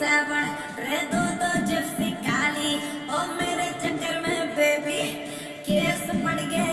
Seven रे दो तो जिप्सी काली। ओ मेरे चक्कर में बेबी केस पड़ गए।